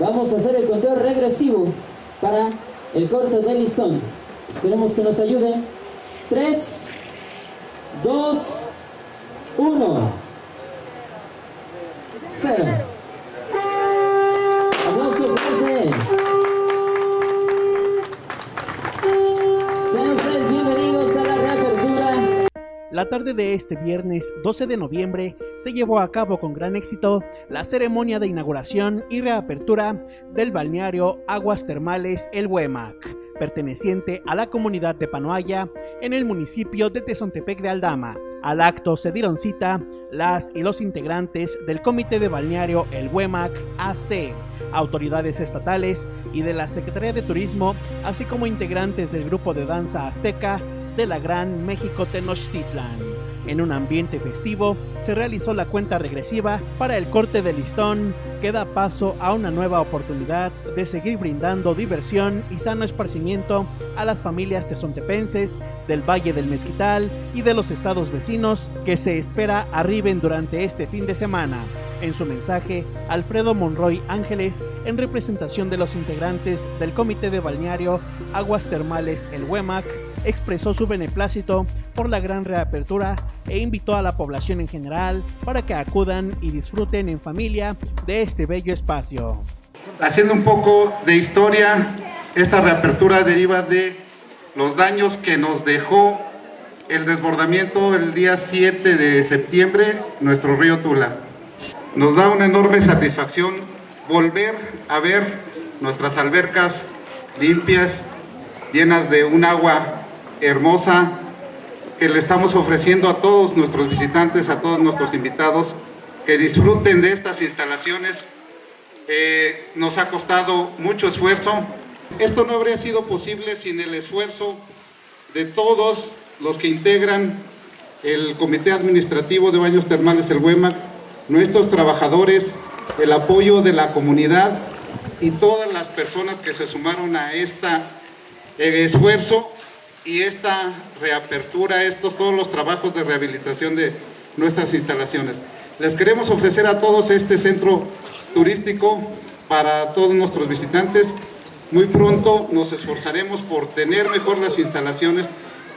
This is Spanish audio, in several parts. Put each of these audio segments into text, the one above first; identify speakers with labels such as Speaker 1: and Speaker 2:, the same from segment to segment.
Speaker 1: Vamos a hacer el conteo regresivo para el corte del listón. Esperemos que nos ayuden. 3, 2, 1. 0.
Speaker 2: La tarde de este viernes 12 de noviembre se llevó a cabo con gran éxito la ceremonia de inauguración y reapertura del balneario Aguas Termales El Huemac, perteneciente a la comunidad de Panoaya en el municipio de Tezontepec de Aldama. Al acto se dieron cita las y los integrantes del Comité de Balneario El Huemac AC, autoridades estatales y de la Secretaría de Turismo, así como integrantes del grupo de danza azteca de la Gran México Tenochtitlan. En un ambiente festivo, se realizó la cuenta regresiva para el corte de listón, que da paso a una nueva oportunidad de seguir brindando diversión y sano esparcimiento a las familias tezontepenses del Valle del Mezquital y de los estados vecinos que se espera arriben durante este fin de semana. En su mensaje, Alfredo Monroy Ángeles, en representación de los integrantes del Comité de Balneario Aguas Termales El Huemac, expresó su beneplácito por la gran reapertura e invitó a la población en general para que acudan y disfruten en familia de este bello espacio.
Speaker 3: Haciendo un poco de historia, esta reapertura deriva de los daños que nos dejó el desbordamiento el día 7 de septiembre, nuestro río Tula. Nos da una enorme satisfacción volver a ver nuestras albercas limpias, llenas de un agua hermosa que le estamos ofreciendo a todos nuestros visitantes, a todos nuestros invitados, que disfruten de estas instalaciones. Eh, nos ha costado mucho esfuerzo. Esto no habría sido posible sin el esfuerzo de todos los que integran el Comité Administrativo de Baños Termales El Huemac, nuestros trabajadores, el apoyo de la comunidad y todas las personas que se sumaron a este esfuerzo y esta reapertura, estos todos los trabajos de rehabilitación de nuestras instalaciones. Les queremos ofrecer a todos este centro turístico para todos nuestros visitantes. Muy pronto nos esforzaremos por tener mejor las instalaciones,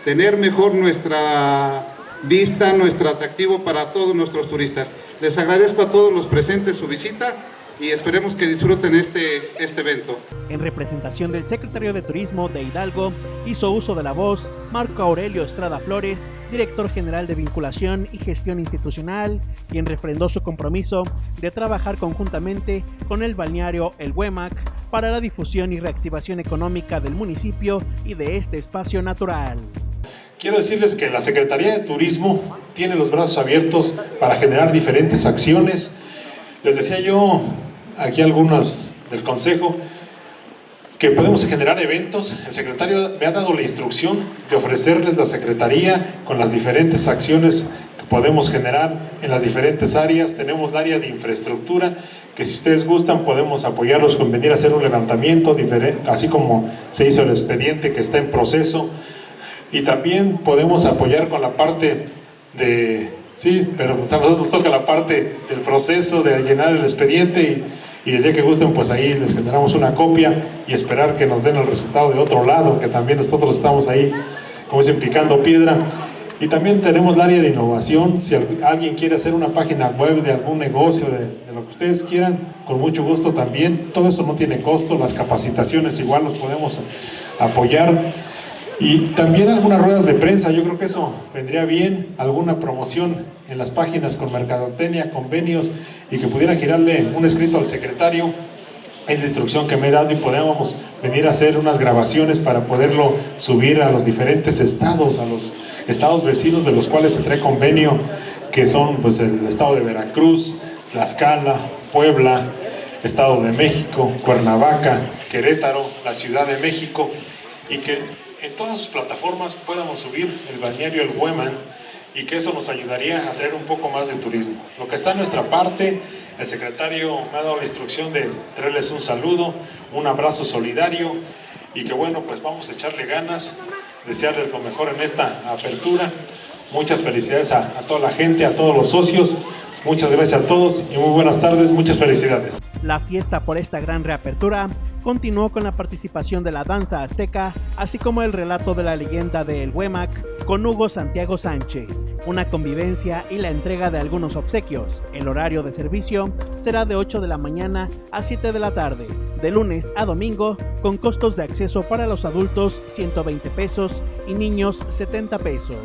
Speaker 3: tener mejor nuestra vista, nuestro atractivo para todos nuestros turistas. Les agradezco a todos los presentes su visita y esperemos que disfruten este, este evento.
Speaker 2: En representación del secretario de Turismo de Hidalgo, hizo uso de la voz Marco Aurelio Estrada Flores, director general de Vinculación y Gestión Institucional, quien refrendó su compromiso de trabajar conjuntamente con el balneario El Huemac para la difusión y reactivación económica del municipio y de este espacio natural.
Speaker 4: Quiero decirles que la Secretaría de Turismo tiene los brazos abiertos para generar diferentes acciones. Les decía yo aquí algunos del Consejo, que podemos generar eventos. El secretario me ha dado la instrucción de ofrecerles la Secretaría con las diferentes acciones que podemos generar en las diferentes áreas. Tenemos el área de infraestructura, que si ustedes gustan podemos apoyarlos con venir a hacer un levantamiento, así como se hizo el expediente que está en proceso. Y también podemos apoyar con la parte de... Sí, pero a nosotros nos toca la parte del proceso de llenar el expediente y y el día que gusten pues ahí les generamos una copia y esperar que nos den el resultado de otro lado, que también nosotros estamos ahí, como dicen, picando piedra. Y también tenemos el área de innovación, si alguien quiere hacer una página web de algún negocio, de, de, lo que ustedes quieran, con mucho gusto también, todo eso no tiene costo, las capacitaciones igual los podemos apoyar. Y también algunas ruedas de prensa, yo creo que eso vendría bien, alguna promoción en las páginas con mercadotecnia, convenios y que pudiera girarle un escrito al secretario. Es la instrucción que me he dado y podemos venir a hacer unas grabaciones para poderlo subir a los diferentes estados, a los estados vecinos de los cuales se trae convenio, que son pues el estado de Veracruz, Tlaxcala, Puebla, Estado de México, Cuernavaca, Querétaro, la Ciudad de México, y que en todas sus plataformas podamos subir el balneario El Hueman y que eso nos ayudaría a traer un poco más de turismo. Lo que está en nuestra parte, el secretario me ha dado la instrucción de traerles un saludo, un abrazo solidario y que bueno, pues vamos a echarle ganas, desearles lo mejor en esta apertura. Muchas felicidades a, a toda la gente, a todos los socios Muchas gracias a todos y muy buenas tardes, muchas felicidades.
Speaker 2: La fiesta por esta gran reapertura continuó con la participación de la danza azteca, así como el relato de la leyenda de El Huemac con Hugo Santiago Sánchez, una convivencia y la entrega de algunos obsequios. El horario de servicio será de 8 de la mañana a 7 de la tarde, de lunes a domingo, con costos de acceso para los adultos 120 pesos y niños 70 pesos.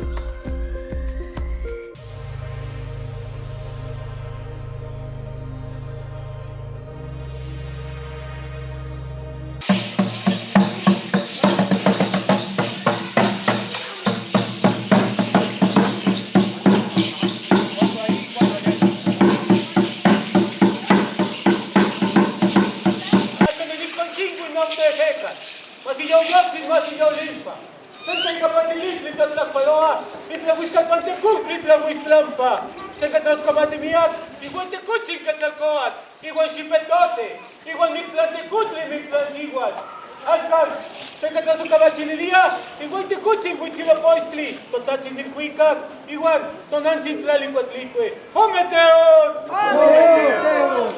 Speaker 5: Masillao Yapsin, Masillao Limpa. Senta kapatilis li tatlak paloa, itla wiskat pante kuk itla wistlampa. Seka transkamate miak, igual te kutsin katzalkoat, igual shipetote, igual miklante kutli miklas igual. Askan, seka transukabachililia, igual te kutsin kuchila poistli, totatsin din kuikak, igual tonansin tlalikuatlikwe. Hometeon! Hometeon!